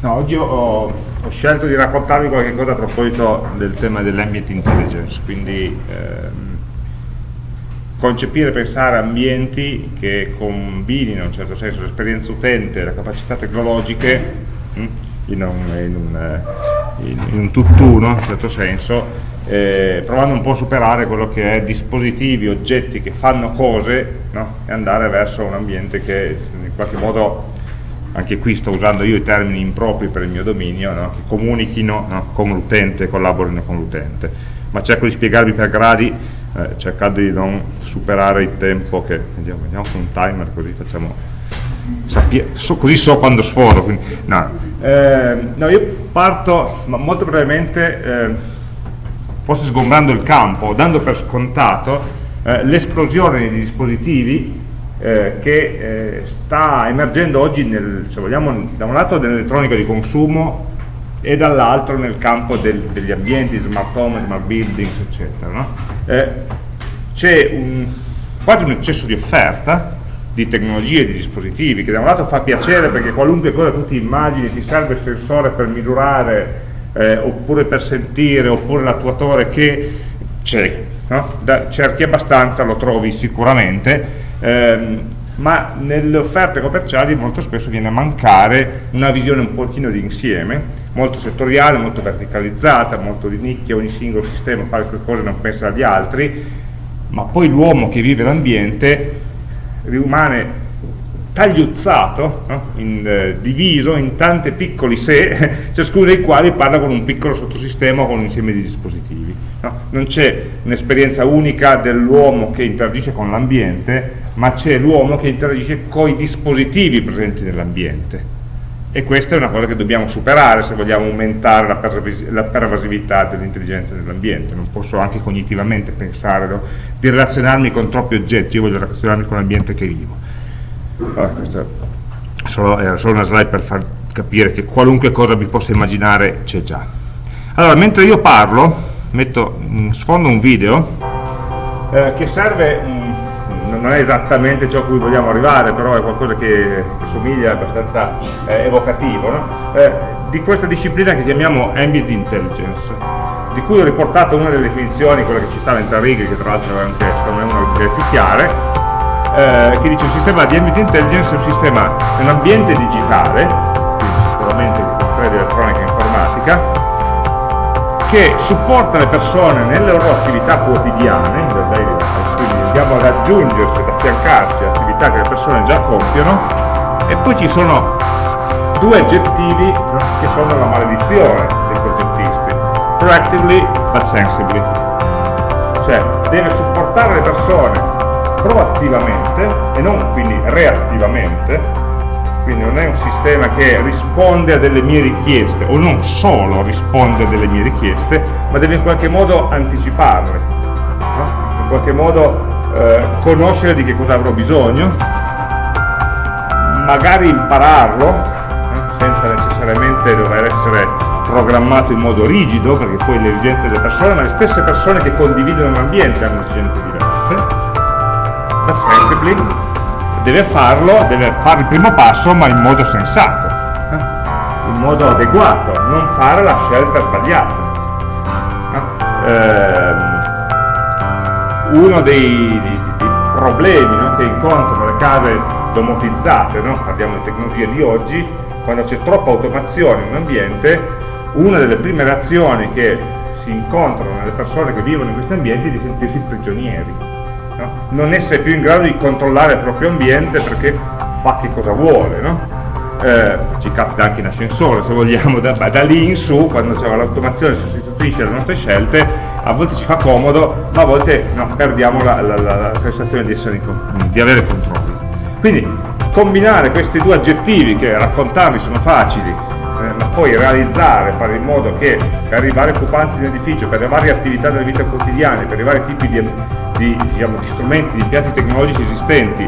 No, oggi ho, ho, scelto di raccontarvi qualche cosa a proposito del tema dell'ambient intelligence, quindi ehm, concepire e pensare ambienti che combinino in un certo senso l'esperienza utente e le capacità tecnologiche hm, in, un, in, un, eh, in, in un tutt'uno, in un certo senso, eh, provando un po' a superare quello che è dispositivi, oggetti che fanno cose no? e andare verso un ambiente che in qualche modo anche qui sto usando io i termini impropri per il mio dominio, no? che comunichino no? con l'utente, collaborino con l'utente, ma cerco di spiegarvi per gradi, eh, cercando di non superare il tempo che, vediamo, vediamo con un timer così facciamo, so, così so quando sforo, quindi, no. Eh, no. io parto molto brevemente, eh, forse sgombrando il campo, dando per scontato eh, l'esplosione dei dispositivi eh, che eh, sta emergendo oggi, nel, se vogliamo, da un lato nell'elettronica di consumo e dall'altro nel campo del, degli ambienti, smart home, smart buildings, eccetera. No? Eh, C'è quasi un eccesso di offerta di tecnologie, di dispositivi, che da un lato fa piacere perché qualunque cosa tu ti immagini ti serve il sensore per misurare, eh, oppure per sentire, oppure l'attuatore che c'è, no? cerchi abbastanza, lo trovi sicuramente, ehm, ma nelle offerte commerciali molto spesso viene a mancare una visione un pochino di insieme, molto settoriale, molto verticalizzata, molto di nicchia, ogni singolo sistema fa le sue cose, non pensa agli altri, ma poi l'uomo che vive l'ambiente rimane tagliuzzato, no? in, eh, diviso in tanti piccoli sé, ciascuno dei quali parla con un piccolo sottosistema o con un insieme di dispositivi. No? Non c'è un'esperienza unica dell'uomo che interagisce con l'ambiente, ma c'è l'uomo che interagisce con i dispositivi presenti nell'ambiente. E questa è una cosa che dobbiamo superare se vogliamo aumentare la, pervasività dell'intelligenza nell'ambiente. Non posso anche cognitivamente pensare di relazionarmi con troppi oggetti, io voglio relazionarmi con l'ambiente che vivo. Allora, questa solo, era solo una slide per far capire che qualunque cosa vi possa immaginare c'è già. Allora, mentre io parlo, metto in sfondo un video eh, che serve non è esattamente ciò a cui vogliamo arrivare, però è qualcosa che, che somiglia, abbastanza eh, evocativo, no? eh, di questa disciplina che chiamiamo Ambient Intelligence, di cui ho riportato una delle definizioni, quella che ci stava in tre righe, che tra l'altro è anche secondo me delle più chiare, eh, che dice un sistema di Ambient Intelligence è un sistema, è un ambiente digitale, quindi sicuramente comprende elettronica e informatica, che supporta le persone nelle loro attività quotidiane, quindi andiamo ad aggiungersi, ad affiancarsi a attività che le persone già compiono. E poi ci sono due aggettivi che sono la maledizione dei progettisti. Proactively but sensibly. Cioè deve supportare le persone proattivamente e non quindi reattivamente quindi non è un sistema che risponde a delle mie richieste o non solo risponde a delle mie richieste ma deve in qualche modo anticiparle no? in qualche modo eh, conoscere di che cosa avrò bisogno, magari impararlo, eh, senza necessariamente dover essere programmato in modo rigido, perché poi le esigenze delle persone, ma le stesse persone che condividono l'ambiente hanno esigenze diverse, sensibly deve farlo, deve fare il primo passo, ma in modo sensato, eh, in modo adeguato, non fare la scelta sbagliata. Eh, uno dei, dei, dei problemi no, che incontrano le case domotizzate, no? parliamo di tecnologia di oggi, quando c'è troppa automazione in un ambiente, una delle prime reazioni che si incontrano nelle persone che vivono in questi ambienti è di sentirsi prigionieri, no? non essere più in grado di controllare il proprio ambiente perché fa che cosa vuole, no? eh, ci capita anche in ascensore se vogliamo, da, da lì in su, quando l'automazione sostituisce le nostre scelte, a volte ci fa comodo, ma a volte no, perdiamo la, la, la, sensazione di, essere, di avere controllo. Quindi combinare questi due aggettivi, che raccontarli sono facili, eh, ma poi realizzare, fare in modo che per i vari occupanti di un edificio, per le varie attività della vita quotidiana, per i vari tipi di, di, diciamo, di strumenti, di impianti tecnologici esistenti,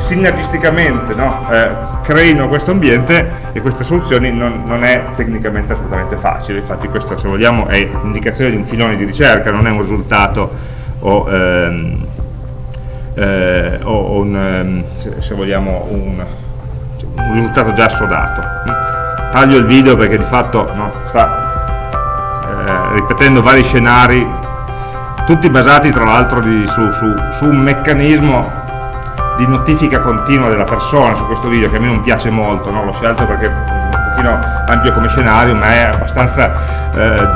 sinergisticamente no, eh, creino questo ambiente e queste soluzioni non, non, è tecnicamente assolutamente facile, infatti questa se vogliamo è l'indicazione di un filone di ricerca, non è un risultato o, ehm, eh, o un, ehm, se, vogliamo un, un, risultato già assodato. taglio il video perché di fatto no, sta eh, ripetendo vari scenari tutti basati tra l'altro su, su, su, un meccanismo di notifica continua della persona su questo video che a me non piace molto, no? l'ho scelto perché è un pochino ampio come scenario ma è abbastanza eh,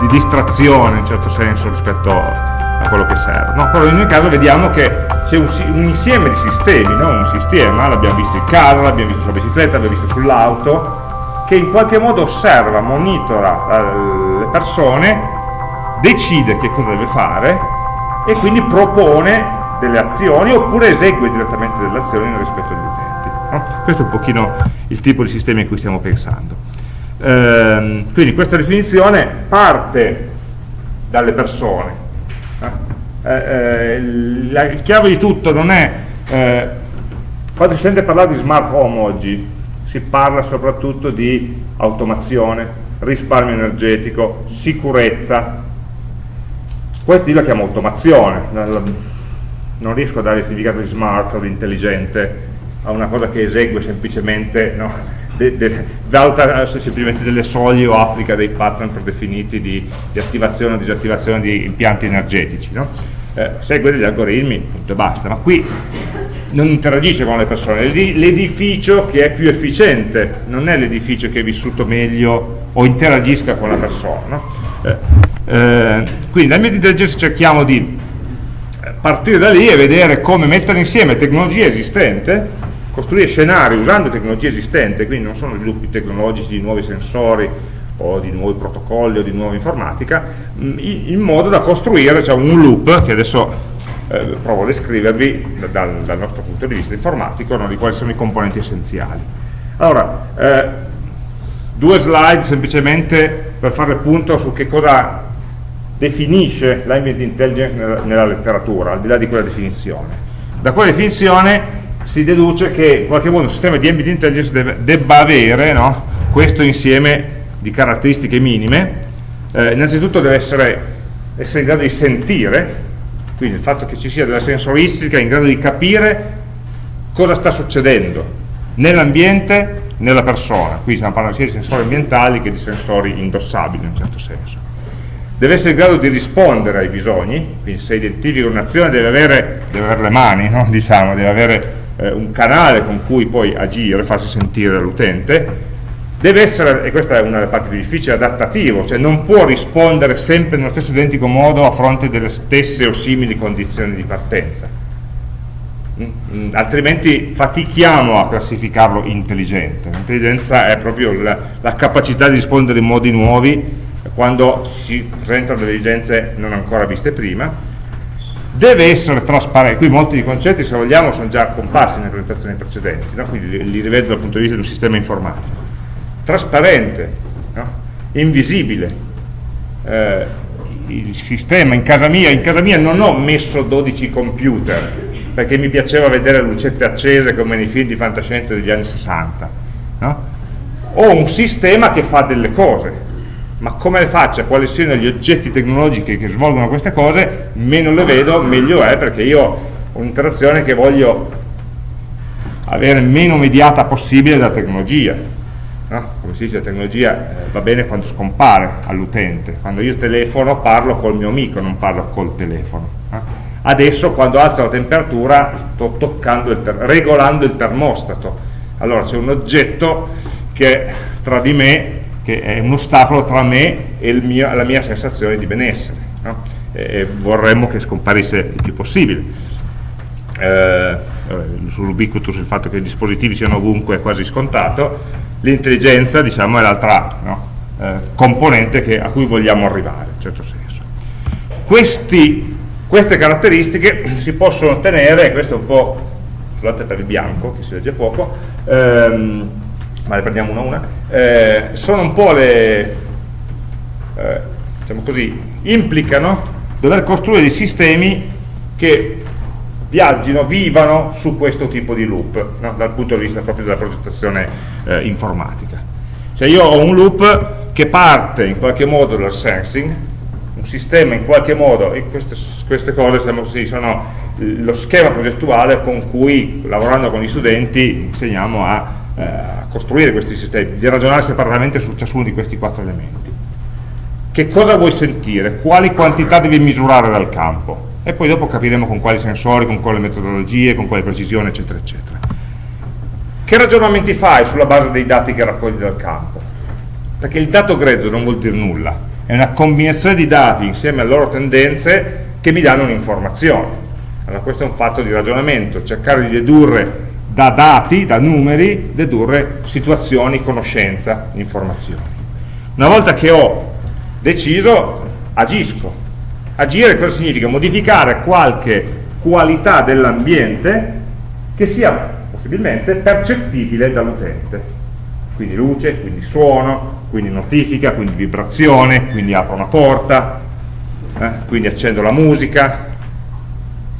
di distrazione in certo senso rispetto a quello che serve. No, però in ogni caso vediamo che c'è un, un, insieme di sistemi, no? un sistema, l'abbiamo visto in carro, l'abbiamo visto sulla bicicletta, l'abbiamo visto sull'auto, che in qualche modo osserva, monitora eh, le persone, decide che cosa deve fare e quindi propone delle azioni oppure esegue direttamente delle azioni rispetto agli utenti. No? Questo è un pochino il tipo di sistemi a cui stiamo pensando. Ehm, quindi questa definizione parte dalle persone, eh, eh, la chiave di tutto non è eh, quando si sente parlare di smart home oggi si parla soprattutto di automazione risparmio energetico, sicurezza questi la chiamo automazione non riesco a dare il significato di smart o di intelligente a una cosa che esegue semplicemente no? de, de, valuta semplicemente delle soglie o applica dei pattern predefiniti di, di attivazione o disattivazione di impianti energetici no? eh, segue degli algoritmi, punto e basta, ma qui non interagisce con le persone, l'edificio che è più efficiente, non è l'edificio che è vissuto meglio o interagisca con la persona. No? Eh, eh, quindi nel media intelligence cerchiamo di partire da lì e vedere come mettere insieme tecnologia esistente, costruire scenari usando tecnologia esistente, quindi non sono sviluppi tecnologici di nuovi sensori, o di nuovi protocolli o di nuova informatica, mm, in modo da costruire cioè, un loop che adesso eh, provo a descrivervi dal, dal, nostro punto di vista informatico, no, di quali sono i componenti essenziali. Allora, eh, due slide semplicemente per fare il punto su che cosa definisce l'ambient intelligence nella, nella letteratura, al di là di quella definizione. Da quella definizione si deduce che in qualche modo un sistema di ambient intelligence deve, debba avere no, questo insieme di caratteristiche minime, eh, innanzitutto deve essere, essere in grado di sentire, quindi il fatto che ci sia della sensoristica in grado di capire cosa sta succedendo nell'ambiente, nella persona, qui stiamo parlando sia di sensori ambientali che di sensori indossabili in un certo senso. Deve essere in grado di rispondere ai bisogni, quindi se identifica un'azione deve avere, deve avere le mani, no? diciamo, deve avere eh, un canale con cui poi agire, farsi sentire dall'utente, deve essere, e questa è una delle parti più difficili, adattativo, cioè non può rispondere sempre nello stesso identico modo a fronte delle stesse o simili condizioni di partenza. Mm, mm, altrimenti fatichiamo a classificarlo intelligente. L'intelligenza è proprio la, la, capacità di rispondere in modi nuovi quando si presentano delle esigenze non ancora viste prima. Deve essere trasparente, qui molti concetti se vogliamo sono già comparsi nelle presentazioni precedenti, no? quindi li, li rivedo dal punto di vista di un sistema informatico trasparente, no? invisibile. Eh, il sistema in casa mia, in casa mia non ho messo 12 computer perché mi piaceva vedere lucette accese come nei film di fantascienza degli anni 60. No? Ho un sistema che fa delle cose, ma come le faccia, quali siano gli oggetti tecnologici che svolgono queste cose, meno le vedo, meglio è, perché io ho un'interazione che voglio avere meno mediata possibile dalla tecnologia no? come si dice la tecnologia eh, va bene quando scompare all'utente quando io telefono parlo col mio amico non parlo col telefono? Adesso quando alzo la temperatura sto toccando il regolando il termostato allora c'è un oggetto che tra di me che è un ostacolo tra me e mio, la mia sensazione di benessere no? e vorremmo che scomparisse il più possibile eh, sull'ubiquitous il fatto che i dispositivi siano ovunque è quasi scontato l'intelligenza diciamo, è l'altra no? eh, componente che, a cui vogliamo arrivare, in certo senso. Questi, queste caratteristiche si possono ottenere, questo è un po', scusate per il bianco che si legge poco, ehm, ma le prendiamo una a una, eh, sono un po' le, eh, diciamo così, implicano dover costruire dei sistemi che viaggino, vivano su questo tipo di loop, no? dal punto di vista proprio della progettazione eh, informatica. Cioè io ho un loop che parte in qualche modo dal sensing, un sistema in qualche modo, e queste, queste cose diciamo, sì, sono lo schema progettuale con cui, lavorando con gli studenti, insegniamo a, eh, a costruire questi sistemi, di ragionare separatamente su ciascuno di questi quattro elementi. Che cosa vuoi sentire? Quali quantità devi misurare dal campo? E poi dopo capiremo con quali sensori, con quali metodologie, con quale precisione, eccetera, eccetera. Che ragionamenti fai sulla base dei dati che raccogli dal campo? Perché il dato grezzo non vuol dire nulla, è una combinazione di dati insieme alle loro tendenze che mi danno un'informazione. Allora questo è un fatto di ragionamento, cercare di dedurre da dati, da numeri, dedurre situazioni, conoscenza, informazioni. Una volta che ho deciso, agisco. Agire cosa significa? Modificare qualche qualità dell'ambiente che sia possibilmente percettibile dall'utente. Quindi luce, quindi suono, quindi notifica, quindi vibrazione, quindi apro una porta, eh, quindi accendo la musica,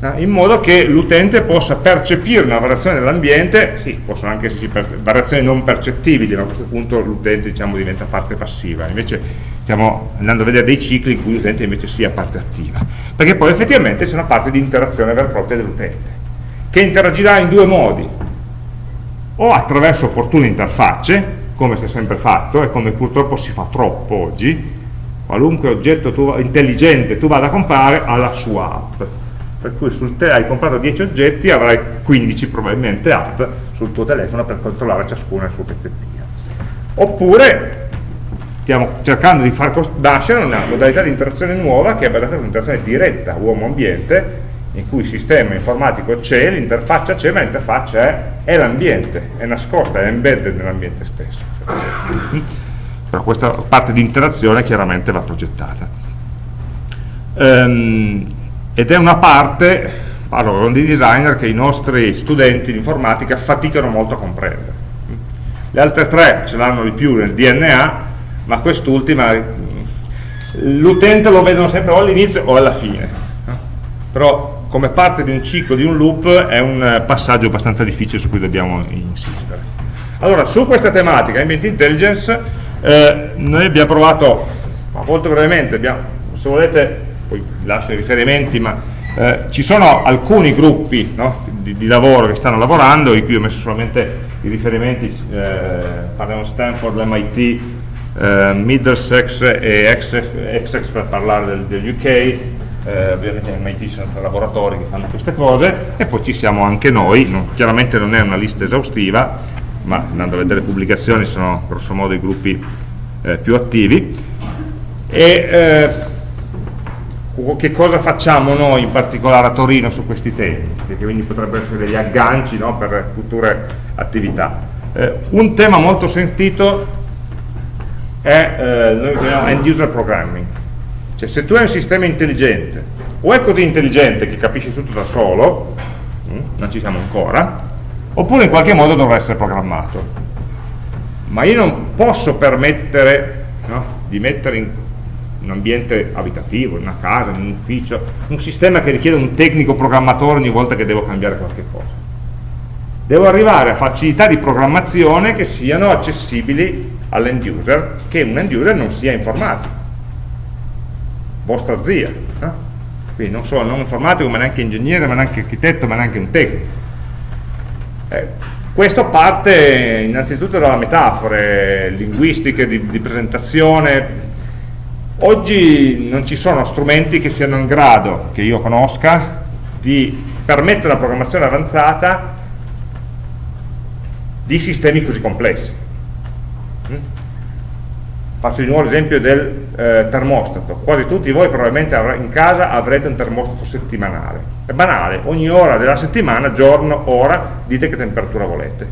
eh, in modo che l'utente possa percepire una variazione dell'ambiente, sì, possono anche esserci variazioni non percettibili, ma a questo punto l'utente diciamo, diventa parte passiva, invece stiamo andando a vedere dei cicli in cui l'utente invece sia parte attiva, perché poi effettivamente c'è una parte di interazione vera e propria dell'utente, che interagirà in due modi, o attraverso opportune interfacce, come si è sempre fatto e come purtroppo si fa troppo oggi, qualunque oggetto tu, intelligente tu vada a comprare ha la sua app. Per cui sul hai comprato 10 oggetti avrai 15 probabilmente app sul tuo telefono per controllare ciascuno il suo pezzettino. Oppure stiamo cercando di far nascere una modalità di interazione nuova che è basata su un'interazione diretta uomo-ambiente in cui il sistema informatico c'è, l'interfaccia c'è, ma l'interfaccia è, è l'ambiente, è nascosta, è embedded nell'ambiente stesso. Però questa parte di interazione chiaramente va progettata. Um, ed è una parte, parlo con dei designer, che i nostri studenti di informatica faticano molto a comprendere. Le altre tre ce l'hanno di più nel DNA, ma quest'ultima l'utente lo vedono sempre o all'inizio o alla fine. Però come parte di un ciclo, di un loop, è un passaggio abbastanza difficile su cui dobbiamo insistere. Allora, su questa tematica, Ambient Intelligence, eh, noi abbiamo provato, molto brevemente, abbiamo, se volete poi lascio i riferimenti, ma eh, ci sono alcuni gruppi no, di, di, lavoro che stanno lavorando, in cui ho messo solamente i riferimenti, eh, parliamo Stanford, MIT, eh, Middlesex e Essex per parlare del, degli UK, eh, ovviamente MIT ci sono laboratori che fanno queste cose e poi ci siamo anche noi, non, chiaramente non è una lista esaustiva, ma andando a vedere le pubblicazioni sono grosso modo i gruppi eh, più attivi. E, eh, che cosa facciamo noi in particolare a Torino su questi temi, perché quindi potrebbero essere degli agganci no, per future attività. Eh, un tema molto sentito è eh, noi chiamiamo end user programming, cioè se tu hai un sistema intelligente o è così intelligente che capisci tutto da solo, hm, non ci siamo ancora, oppure in qualche modo dovrà essere programmato. Ma io non posso permettere no, di mettere in un ambiente abitativo, in una casa, in un ufficio, un sistema che richiede un tecnico programmatore ogni volta che devo cambiare qualche cosa. Devo arrivare a facilità di programmazione che siano accessibili all'end user, che un end user non sia informatico, vostra zia, eh? quindi non solo non informatico, ma neanche ingegnere, ma neanche architetto, ma neanche un tecnico. Eh, questo parte innanzitutto dalla metafore linguistiche, di, di presentazione, Oggi non ci sono strumenti che siano in grado, che io conosca, di permettere la programmazione avanzata di sistemi così complessi. Faccio di nuovo l'esempio del eh, termostato. Quasi tutti voi probabilmente in casa avrete un termostato settimanale. È banale, ogni ora della settimana, giorno, ora, dite che temperatura volete.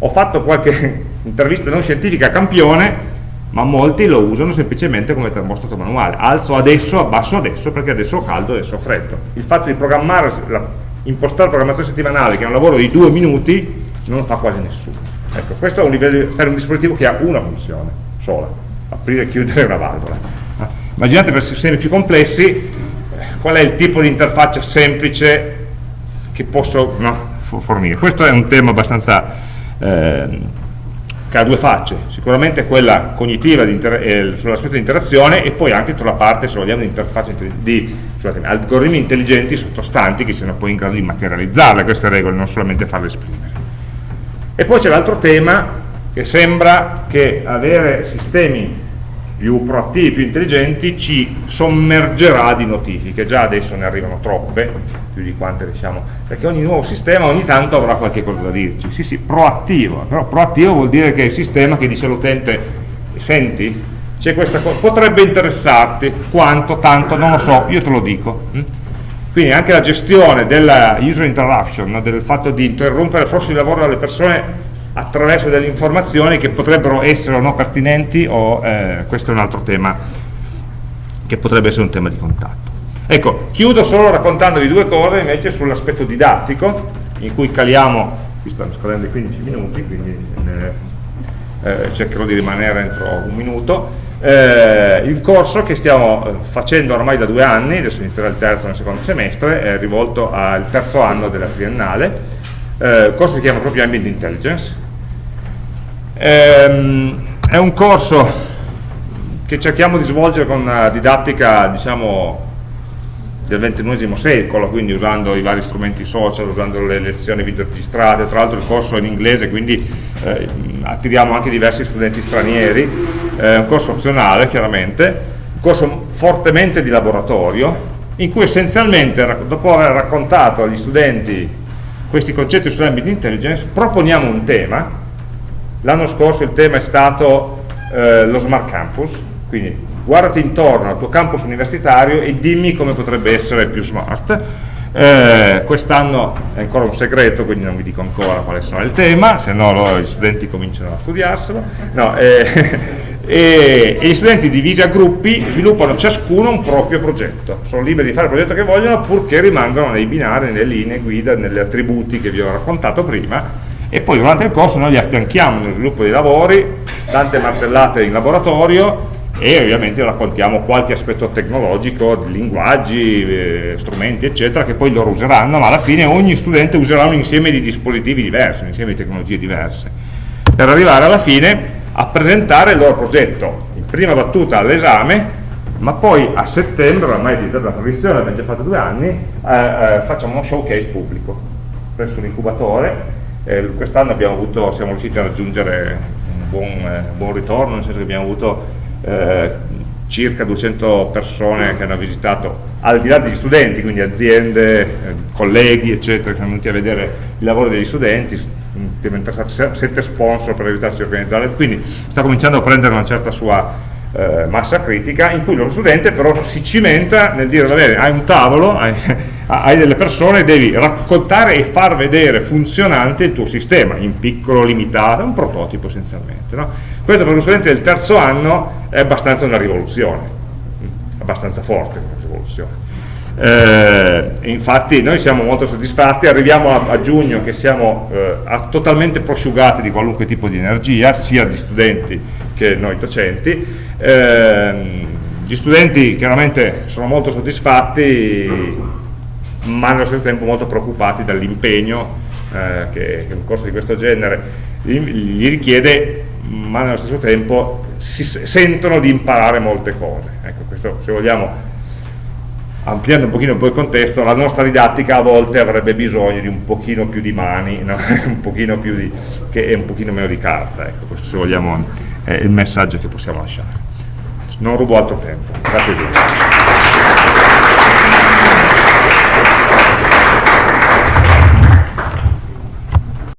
Ho fatto qualche intervista non scientifica a campione ma molti lo usano semplicemente come termostato manuale alzo adesso, abbasso adesso perché adesso ho caldo, adesso ho freddo il fatto di programmare, la, impostare la programmazione settimanale che è un lavoro di due minuti non lo fa quasi nessuno ecco, questo è un livello per un dispositivo che ha una funzione sola aprire e chiudere una valvola. Immaginate per sistemi più complessi qual è il tipo di interfaccia semplice che posso no, fornire. Questo è un tema abbastanza eh, che ha due facce, sicuramente quella cognitiva eh, sull'aspetto di interazione e poi anche sulla parte, se vogliamo, di interfacce di scusate, algoritmi intelligenti sottostanti che siano poi in grado di materializzarle. Queste regole, non solamente farle esprimere. E poi c'è l'altro tema che sembra che avere sistemi più proattivi, più intelligenti, ci sommergerà di notifiche, già adesso ne arrivano troppe, più di quante riusciamo, perché ogni nuovo sistema ogni tanto avrà qualche cosa da dirci, sì sì, proattivo, però proattivo vuol dire che è il sistema che dice all'utente, senti, c'è questa cosa, potrebbe interessarti, quanto, tanto, non lo so, io te lo dico. Quindi anche la gestione della user interruption, del fatto di interrompere il flusso di lavoro delle persone attraverso delle informazioni che potrebbero essere o no pertinenti o eh, questo è un altro tema che potrebbe essere un tema di contatto. Ecco, chiudo solo raccontandovi due cose invece sull'aspetto didattico in cui caliamo, qui stanno scadendo i 15 minuti, quindi eh, eh, cercherò di rimanere entro un minuto. Eh, il corso che stiamo eh, facendo ormai da due anni, adesso inizierà il terzo nel secondo semestre, è rivolto al terzo anno della triennale, eh, il corso si chiama proprio Ambient Intelligence, ehm, è un corso che cerchiamo di svolgere con una didattica diciamo del XXI secolo, quindi usando i vari strumenti social, usando le lezioni video registrate, tra l'altro il corso è in inglese, quindi eh, attiriamo anche diversi studenti stranieri, è un corso opzionale chiaramente, un corso fortemente di laboratorio, in cui essenzialmente, dopo aver raccontato agli studenti questi concetti sull'ambit intelligence, proponiamo un tema, l'anno scorso il tema è stato eh, lo smart campus, quindi guardati intorno al tuo campus universitario e dimmi come potrebbe essere più smart, eh, quest'anno è ancora un segreto, quindi non vi dico ancora quale sarà il tema, se no gli studenti cominciano a studiarselo. No, eh, e, e, gli studenti divisi a gruppi sviluppano ciascuno un proprio progetto, sono liberi di fare il progetto che vogliono purché rimangano nei binari, nelle linee guida, negli attributi che vi ho raccontato prima. E poi durante il corso noi li affianchiamo nello sviluppo dei lavori, tante martellate in laboratorio e ovviamente raccontiamo qualche aspetto tecnologico, linguaggi, eh, strumenti eccetera che poi loro useranno, ma alla fine ogni studente userà un insieme di dispositivi diversi, un insieme di tecnologie diverse per arrivare alla fine a presentare il loro progetto. In prima battuta all'esame ma poi a settembre, ormai è diventata una tradizione, abbiamo già fatto due anni, eh, eh, facciamo uno showcase pubblico presso l'incubatore, eh, quest'anno siamo riusciti a raggiungere un buon, eh, buon, ritorno, nel senso che abbiamo avuto eh, circa 200 persone che hanno visitato, al di là degli studenti, quindi aziende, eh, colleghi, eccetera, che sono venuti a vedere il lavoro degli studenti, implementati sette sponsor per aiutarci a organizzare, quindi sta cominciando a prendere una certa sua eh, massa critica, in cui lo studente però si cimenta nel dire, va bene, hai un tavolo, hai, hai, delle persone, devi raccontare e far vedere funzionante il tuo sistema, in piccolo, limitato, un prototipo essenzialmente. No? Questo per lo studente del terzo anno è abbastanza una rivoluzione, abbastanza forte una rivoluzione eh, infatti noi siamo molto soddisfatti, arriviamo a, a giugno che siamo eh, totalmente prosciugati di qualunque tipo di energia, sia di studenti che noi docenti, eh, gli studenti chiaramente sono molto soddisfatti ma nello stesso tempo molto preoccupati dall'impegno eh, che, che un corso di questo genere gli richiede ma nello stesso tempo si sentono di imparare molte cose ecco, questo se vogliamo ampliando un pochino il contesto, la nostra didattica a volte avrebbe bisogno di un pochino più di mani no? un pochino più di, che è un pochino meno di carta, ecco, questo se vogliamo è il messaggio che possiamo lasciare. Non rubo altro tempo, grazie a tutti.